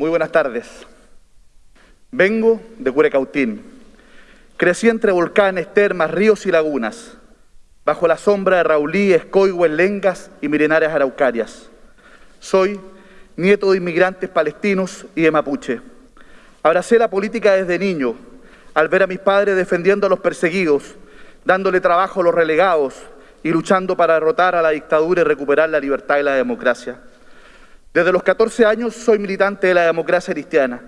Muy buenas tardes. Vengo de Curecautín. Crecí entre volcanes, termas, ríos y lagunas, bajo la sombra de Raulí, Escoigüe, Lengas y milenarias araucarias. Soy nieto de inmigrantes palestinos y de mapuche. Abracé la política desde niño, al ver a mis padres defendiendo a los perseguidos, dándole trabajo a los relegados y luchando para derrotar a la dictadura y recuperar la libertad y la democracia. Desde los 14 años soy militante de la democracia cristiana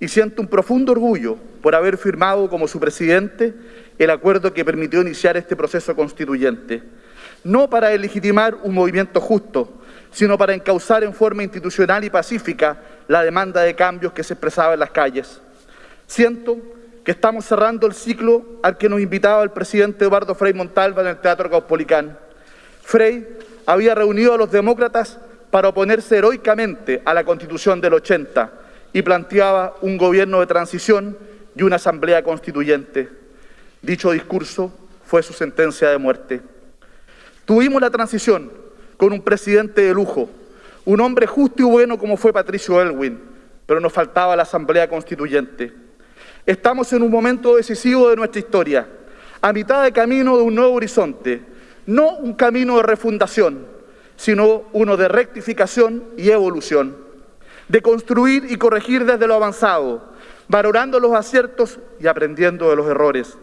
y siento un profundo orgullo por haber firmado como su presidente el acuerdo que permitió iniciar este proceso constituyente, no para legitimar un movimiento justo, sino para encauzar en forma institucional y pacífica la demanda de cambios que se expresaba en las calles. Siento que estamos cerrando el ciclo al que nos invitaba el presidente Eduardo Frei Montalva en el Teatro Caupolicán. Frei había reunido a los demócratas para oponerse heroicamente a la Constitución del 80 y planteaba un gobierno de transición y una asamblea constituyente. Dicho discurso fue su sentencia de muerte. Tuvimos la transición con un presidente de lujo, un hombre justo y bueno como fue Patricio Elwin, pero nos faltaba la asamblea constituyente. Estamos en un momento decisivo de nuestra historia, a mitad de camino de un nuevo horizonte, no un camino de refundación, sino uno de rectificación y evolución, de construir y corregir desde lo avanzado, valorando los aciertos y aprendiendo de los errores,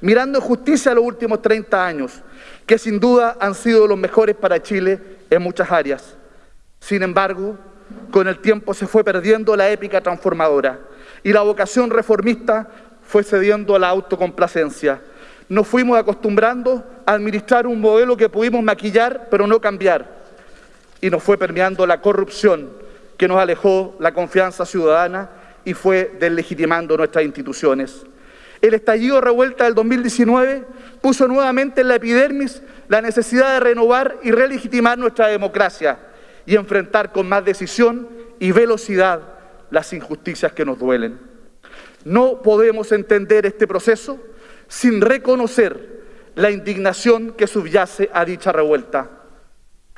mirando en justicia los últimos 30 años, que sin duda han sido los mejores para Chile en muchas áreas. Sin embargo, con el tiempo se fue perdiendo la épica transformadora y la vocación reformista fue cediendo a la autocomplacencia. Nos fuimos acostumbrando a administrar un modelo que pudimos maquillar pero no cambiar y nos fue permeando la corrupción que nos alejó la confianza ciudadana y fue deslegitimando nuestras instituciones. El estallido revuelta del 2019 puso nuevamente en la epidermis la necesidad de renovar y relegitimar nuestra democracia y enfrentar con más decisión y velocidad las injusticias que nos duelen. No podemos entender este proceso sin reconocer la indignación que subyace a dicha revuelta.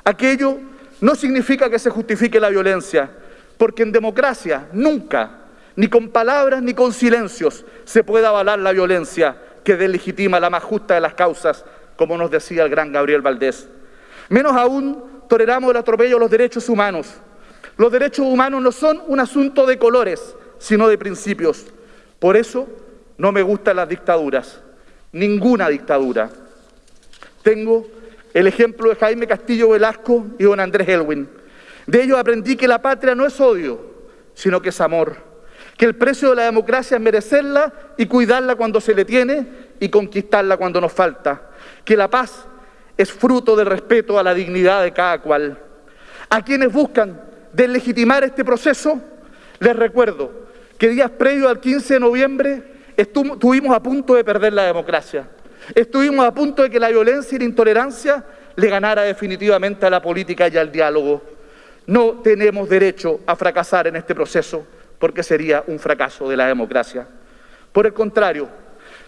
Aquello no significa que se justifique la violencia, porque en democracia nunca, ni con palabras ni con silencios, se puede avalar la violencia que delegitima la más justa de las causas, como nos decía el gran Gabriel Valdés. Menos aún toleramos el atropello a los derechos humanos, los derechos humanos no son un asunto de colores, sino de principios. Por eso no me gustan las dictaduras, ninguna dictadura. Tengo el ejemplo de Jaime Castillo Velasco y don Andrés Elwin. De ellos aprendí que la patria no es odio, sino que es amor. Que el precio de la democracia es merecerla y cuidarla cuando se le tiene y conquistarla cuando nos falta. Que la paz es fruto del respeto a la dignidad de cada cual. A quienes buscan de legitimar este proceso, les recuerdo que días previos al 15 de noviembre estuvimos a punto de perder la democracia. Estuvimos a punto de que la violencia y la intolerancia le ganara definitivamente a la política y al diálogo. No tenemos derecho a fracasar en este proceso porque sería un fracaso de la democracia. Por el contrario,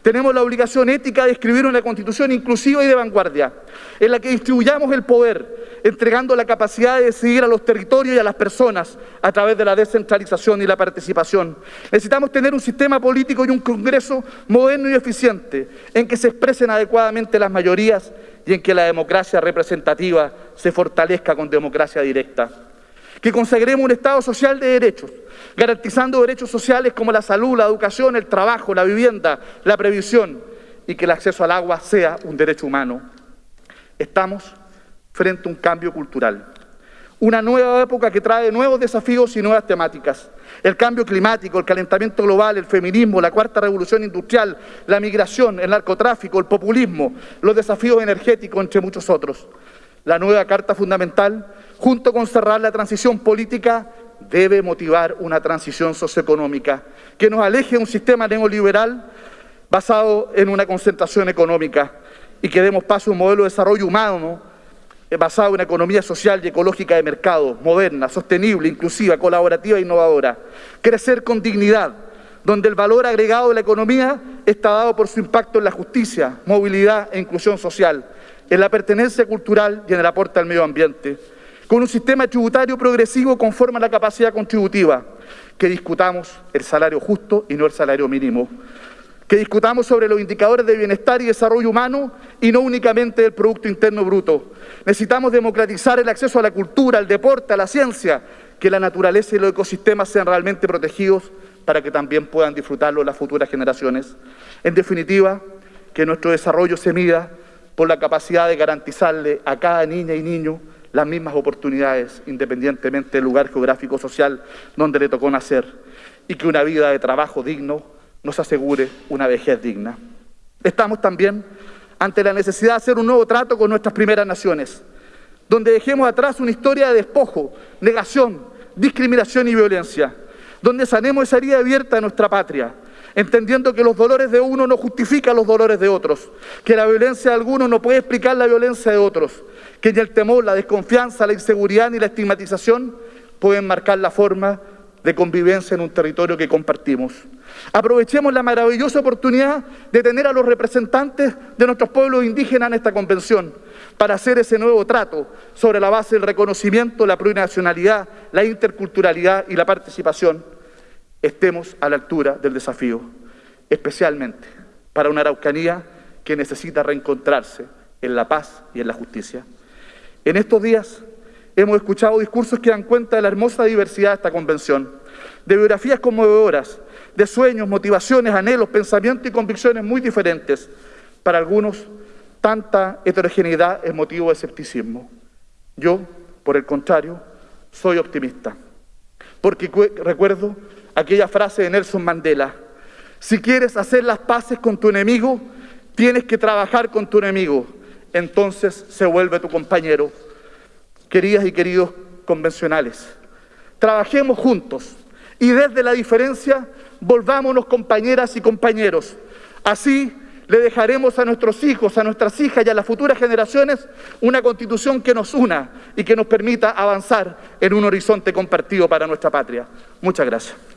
tenemos la obligación ética de escribir una constitución inclusiva y de vanguardia, en la que distribuyamos el poder, entregando la capacidad de decidir a los territorios y a las personas a través de la descentralización y la participación. Necesitamos tener un sistema político y un Congreso moderno y eficiente, en que se expresen adecuadamente las mayorías y en que la democracia representativa se fortalezca con democracia directa. Que consagremos un Estado social de derechos, garantizando derechos sociales como la salud, la educación, el trabajo, la vivienda, la previsión y que el acceso al agua sea un derecho humano. Estamos frente a un cambio cultural, una nueva época que trae nuevos desafíos y nuevas temáticas. El cambio climático, el calentamiento global, el feminismo, la cuarta revolución industrial, la migración, el narcotráfico, el populismo, los desafíos energéticos, entre muchos otros. La nueva Carta Fundamental, junto con cerrar la transición política, debe motivar una transición socioeconómica que nos aleje de un sistema neoliberal basado en una concentración económica y que demos paso a un modelo de desarrollo humano eh, basado en una economía social y ecológica de mercado, moderna, sostenible, inclusiva, colaborativa e innovadora. Crecer con dignidad, donde el valor agregado de la economía está dado por su impacto en la justicia, movilidad e inclusión social, en la pertenencia cultural y en el aporte al medio ambiente con un sistema tributario progresivo conforme a la capacidad contributiva, que discutamos el salario justo y no el salario mínimo, que discutamos sobre los indicadores de bienestar y desarrollo humano y no únicamente el Producto Interno Bruto. Necesitamos democratizar el acceso a la cultura, al deporte, a la ciencia, que la naturaleza y los ecosistemas sean realmente protegidos para que también puedan disfrutarlo las futuras generaciones. En definitiva, que nuestro desarrollo se mida por la capacidad de garantizarle a cada niña y niño las mismas oportunidades, independientemente del lugar geográfico social donde le tocó nacer, y que una vida de trabajo digno nos asegure una vejez digna. Estamos también ante la necesidad de hacer un nuevo trato con nuestras primeras naciones, donde dejemos atrás una historia de despojo, negación, discriminación y violencia, donde sanemos esa herida abierta de nuestra patria, entendiendo que los dolores de uno no justifican los dolores de otros, que la violencia de algunos no puede explicar la violencia de otros, que ni el temor, la desconfianza, la inseguridad ni la estigmatización pueden marcar la forma de convivencia en un territorio que compartimos. Aprovechemos la maravillosa oportunidad de tener a los representantes de nuestros pueblos indígenas en esta convención para hacer ese nuevo trato sobre la base del reconocimiento, la plurinacionalidad, la interculturalidad y la participación. Estemos a la altura del desafío, especialmente para una Araucanía que necesita reencontrarse en la paz y en la justicia. En estos días hemos escuchado discursos que dan cuenta de la hermosa diversidad de esta convención, de biografías conmovedoras, de sueños, motivaciones, anhelos, pensamientos y convicciones muy diferentes. Para algunos, tanta heterogeneidad es motivo de escepticismo. Yo, por el contrario, soy optimista, porque recuerdo aquella frase de Nelson Mandela, si quieres hacer las paces con tu enemigo, tienes que trabajar con tu enemigo, entonces se vuelve tu compañero. Queridas y queridos convencionales, trabajemos juntos y desde la diferencia volvámonos compañeras y compañeros. Así le dejaremos a nuestros hijos, a nuestras hijas y a las futuras generaciones una constitución que nos una y que nos permita avanzar en un horizonte compartido para nuestra patria. Muchas gracias.